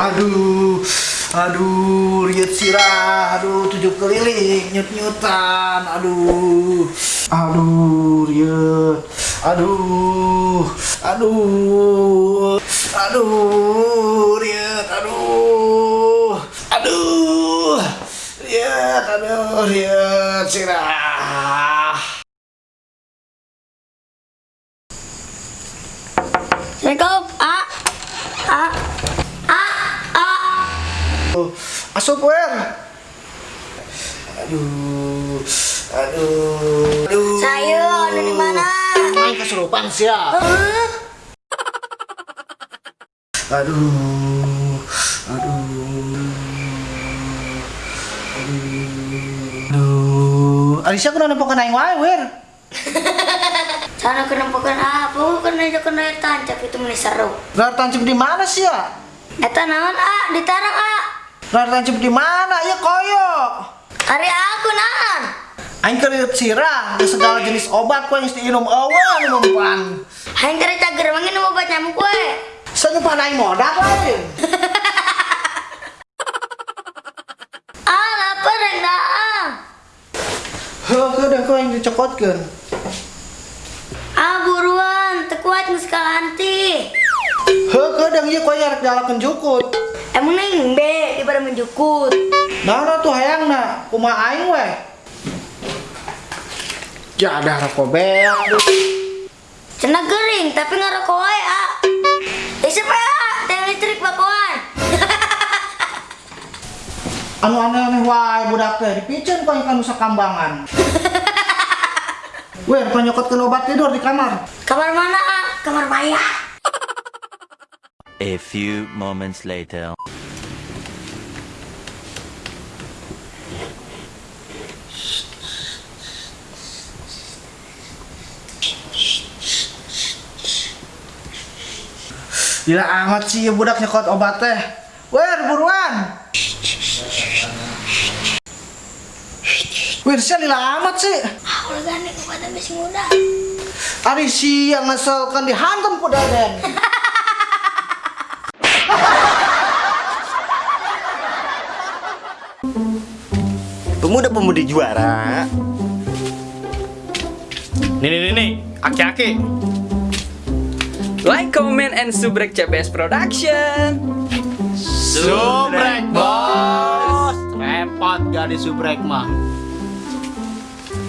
Aduh, aduh, riet sirah, aduh, tujuh keliling, nyut nyutan, aduh, aduh, riet, aduh, aduh, aduh, riet, aduh, aduh, riet, aduh, riet sirah. Assalamualaikum. A. A. Aduh, asup wer. Aduh, aduh, aduh. Saya ada di mana? Main kesurupan sih ya. Hah? Aduh, aduh, aduh. Alisa kena nempokan aing wae, wer. Sana kenapa apa? Kan aja kena air tancap itu meni seru. Lar tancap di mana sih ya? Eta naon A? Ditarang A. Lar di mana? Ya koyo. Hari aku naon? Aing keriut sirah, segala jenis obat kue yang diinum awan mempan. Hain kere cager mangin obat nyamuk we. Senyupan aing modak lain. Ah, lapar enggak ah. Heuh, kedeng kau yang dicokotkeun. Ah, buruan, tekuat geus anti. Heuh, kedeng ieu kau yang jalakeun jukut. Emang neng be daripada menjukut. Nah, tuh hayangna, kumaha aing we. Ya ada rokok beak. Cenah gering tapi ngarokok wae A. Eh siapa ya? Tiang listrik bakoan. Anu aneh-aneh wae budak teh dipicen kau yang kanu sakambangan. Wer, kau nyokotkeun obat tidur di kamar. Kamar mana A? Kamar Maya. A few moments later. Gila amat sih ya budak nyokot obat teh. Wer, buruan. Wer, sih lila amat sih. Ah, kepada muda. Ari si yang ngeselkan dihantam ku daden. Pemuda-pemudi juara. Nih nih nih nih, aki-aki. Like, comment, and subrek CBS Production. Subrek bos. Repot gak di subrek mah.